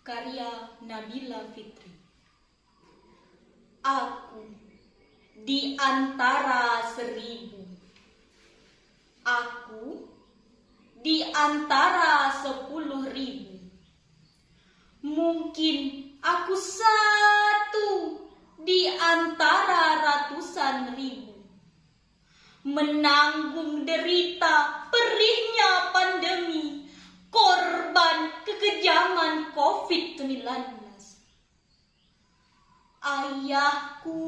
Karya Nabila Fitri. Aku di antara seribu. Aku di antara sepuluh ribu. Mungkin aku satu di antara ratusan ribu. Menanggung derita kekejaman COVID-19. Ayahku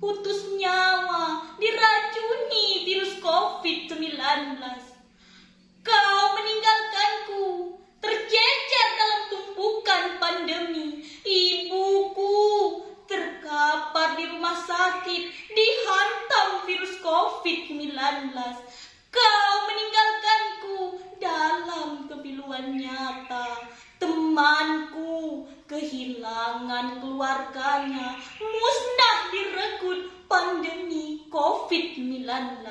putus nyawa diracuni virus COVID-19. Kau meninggalkanku tercecer dalam tumpukan pandemi. Ibuku terkapar di rumah sakit dihantam virus COVID-19. Kau meninggalkanku dalam kepiluan nyata. Temanku kehilangan keluarganya, musnah direkut pandemi COVID-19.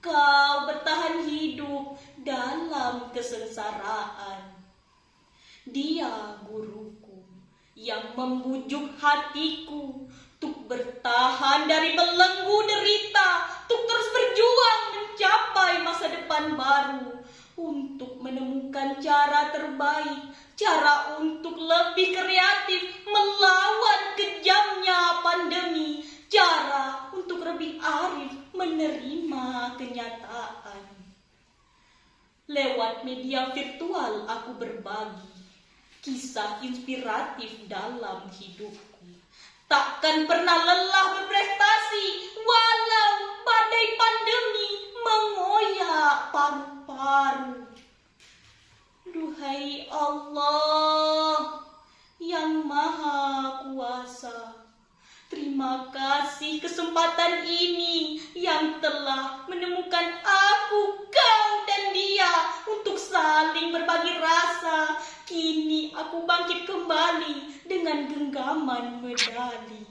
Kau bertahan hidup dalam kesengsaraan. Dia guruku yang membujuk hatiku untuk bertahan dari belenggu derita, untuk terus berjuang mencapai masa depan baru, untuk menemukan cara lebih kreatif melawan kejamnya pandemi, cara untuk lebih arif menerima kenyataan. Lewat media virtual aku berbagi kisah inspiratif dalam hidupku. Takkan pernah lelah berprestasi walau badai pandemi mengoyak paru-paru. Duhai Allah yang maha kuasa, terima kasih kesempatan ini yang telah menemukan aku, kau dan dia untuk saling berbagi rasa. Kini aku bangkit kembali dengan genggaman medali.